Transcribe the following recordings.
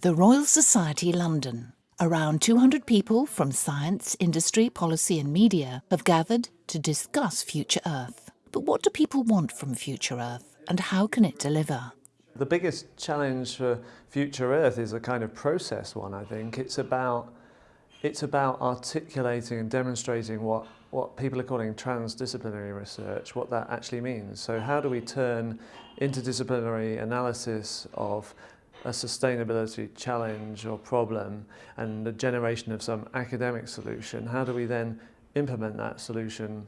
The Royal Society London. Around 200 people from science, industry, policy and media have gathered to discuss Future Earth. But what do people want from Future Earth and how can it deliver? The biggest challenge for Future Earth is a kind of process one, I think. It's about, it's about articulating and demonstrating what, what people are calling transdisciplinary research, what that actually means. So how do we turn interdisciplinary analysis of a sustainability challenge or problem and the generation of some academic solution, how do we then implement that solution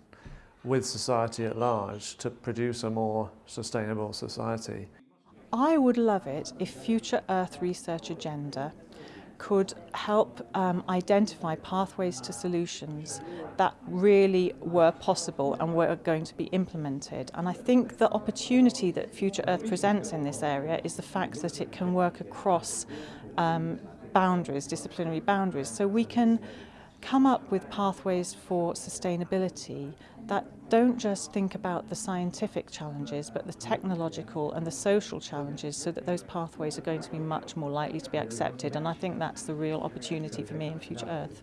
with society at large to produce a more sustainable society? I would love it if Future Earth Research Agenda could help um, identify pathways to solutions that really were possible and were going to be implemented. And I think the opportunity that Future Earth presents in this area is the fact that it can work across um, boundaries, disciplinary boundaries. So we can come up with pathways for sustainability that don't just think about the scientific challenges but the technological and the social challenges so that those pathways are going to be much more likely to be accepted and I think that's the real opportunity for me in Future Earth.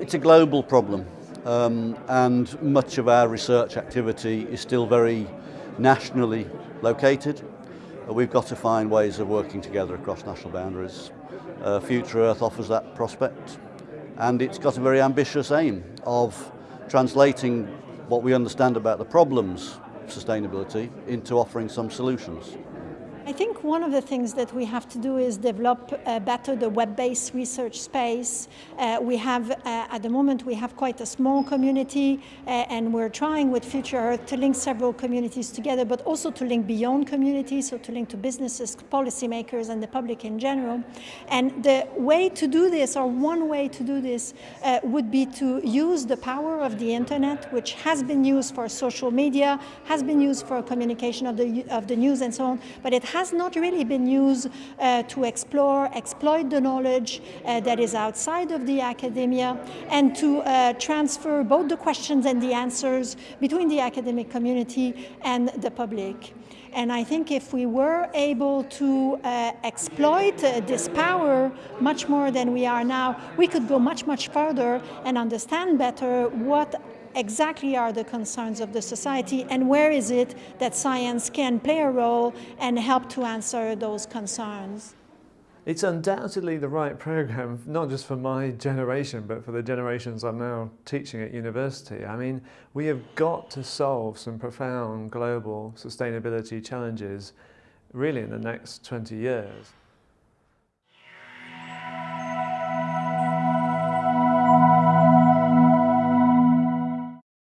It's a global problem um, and much of our research activity is still very nationally located. Uh, we've got to find ways of working together across national boundaries. Uh, Future Earth offers that prospect and it's got a very ambitious aim of translating what we understand about the problems sustainability into offering some solutions. I think one of the things that we have to do is develop uh, better the web-based research space. Uh, we have, uh, at the moment, we have quite a small community uh, and we're trying with Future Earth to link several communities together, but also to link beyond communities, so to link to businesses, policymakers and the public in general. And the way to do this, or one way to do this, uh, would be to use the power of the internet, which has been used for social media, has been used for communication of the, of the news and so on, but it has not really been used uh, to explore, exploit the knowledge uh, that is outside of the academia and to uh, transfer both the questions and the answers between the academic community and the public. And I think if we were able to uh, exploit uh, this power much more than we are now, we could go much, much further and understand better what exactly are the concerns of the society and where is it that science can play a role and help to answer those concerns. It's undoubtedly the right program, not just for my generation, but for the generations I'm now teaching at university. I mean, we have got to solve some profound global sustainability challenges really in the next 20 years.